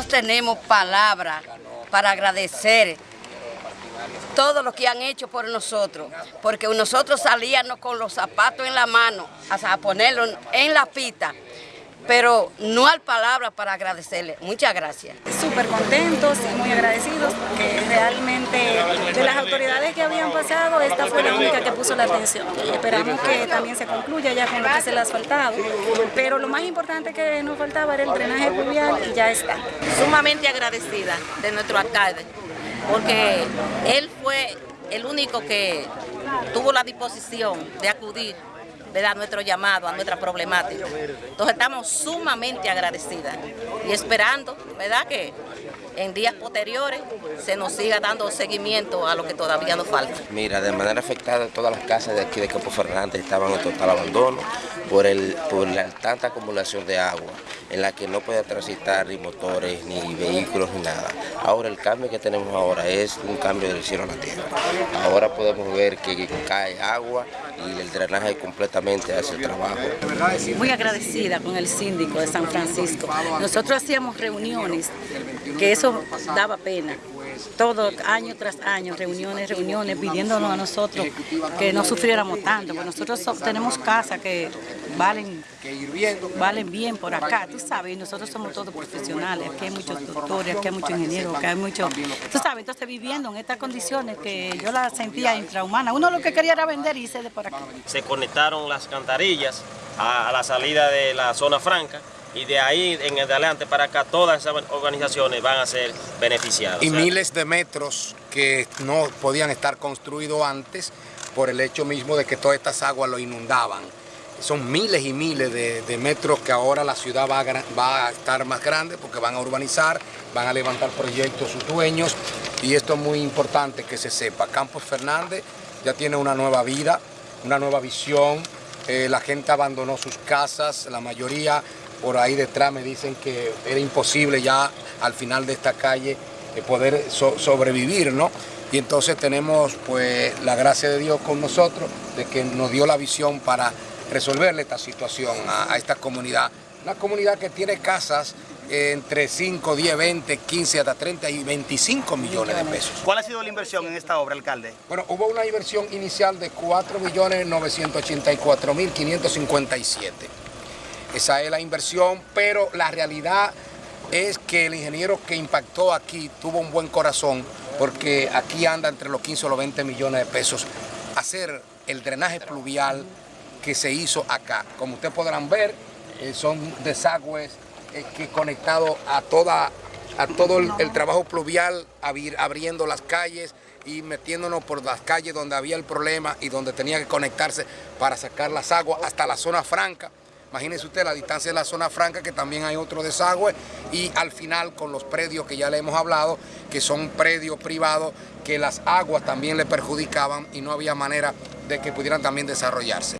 tenemos palabras para agradecer todo lo que han hecho por nosotros, porque nosotros salíamos con los zapatos en la mano a ponerlos en la pita pero no hay palabras para agradecerle. Muchas gracias. Súper contentos y muy agradecidos que realmente de las autoridades que habían pasado, esta fue la única que puso la atención. Y esperamos que también se concluya ya con lo que se le ha asfaltado. Pero lo más importante que nos faltaba era el drenaje pluvial y ya está. Sumamente agradecida de nuestro alcalde, porque él fue el único que tuvo la disposición de acudir ¿verdad? nuestro llamado, a nuestra problemática. Entonces estamos sumamente agradecidas y esperando ¿verdad? que en días posteriores se nos siga dando seguimiento a lo que todavía nos falta. Mira, de manera afectada todas las casas de aquí de Campo Fernández estaban en total abandono por, el, por la tanta acumulación de agua en la que no puede transitar ni motores, ni vehículos, ni nada. Ahora el cambio que tenemos ahora es un cambio del cielo a la tierra. Ahora podemos ver que cae agua y el drenaje completamente hace el trabajo. Muy agradecida con el síndico de San Francisco. Nosotros hacíamos reuniones, que eso daba pena todo año tras año, reuniones, reuniones, pidiéndonos a nosotros que no sufriéramos tanto, porque nosotros tenemos casas que valen, valen bien por acá, tú sabes, nosotros somos todos profesionales, aquí hay muchos doctores, aquí hay muchos ingenieros, aquí hay muchos, tú sabes, entonces viviendo en estas condiciones que yo la sentía intrahumana, uno lo que quería era vender y irse de por aquí. Se conectaron las cantarillas a la salida de la zona franca, y de ahí en adelante para acá todas esas organizaciones van a ser beneficiadas. Y miles de metros que no podían estar construidos antes por el hecho mismo de que todas estas aguas lo inundaban. Son miles y miles de, metros que ahora la ciudad va a, va a estar más grande porque van a urbanizar, van a levantar proyectos sus dueños y esto es muy importante que se sepa. Campos Fernández ya tiene una nueva vida, una nueva visión, eh, la gente abandonó sus casas, la mayoría por ahí detrás me dicen que era imposible ya al final de esta calle eh, poder sobrevivir, ¿no? Y entonces tenemos pues la gracia de Dios con nosotros, de que nos dio la visión para resolverle esta situación a, esta comunidad. Una comunidad que tiene casas eh, entre 5, 10, 20, 15, hasta 30 y 25 millones de pesos. ¿Cuál ha sido la inversión en esta obra, alcalde? Bueno, hubo una inversión inicial de 4.984.557. Esa es la inversión, pero la realidad es que el ingeniero que impactó aquí tuvo un buen corazón porque aquí anda entre los 15 o los 20 millones de pesos hacer el drenaje pluvial que se hizo acá. Como ustedes podrán ver, eh, son desagües eh, que conectados a, toda, a todo el, el trabajo pluvial, abriendo las calles y metiéndonos por las calles donde había el problema y donde tenía que conectarse para sacar las aguas hasta la zona franca. Imagínense usted la distancia de la zona franca, que también hay otro desagüe, y al final con los predios que ya le hemos hablado, que son predios privados, que las aguas también le perjudicaban y no había manera de que pudieran también desarrollarse.